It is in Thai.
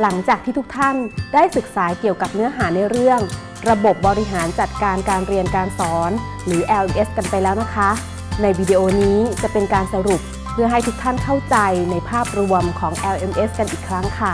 หลังจากที่ทุกท่านได้ศึกษาเกี่ยวกับเนื้อหาในเรื่อง ระบบบริหารจัดการการเรียนการสอน หรือ LMS กันไปแล้วนะคะ ในวิดีโอนี้จะเป็นการสรุปเพื่อให้ทุกท่านเข้าใจในภาพรวมของ LMS กันอีกครั้งค่ะ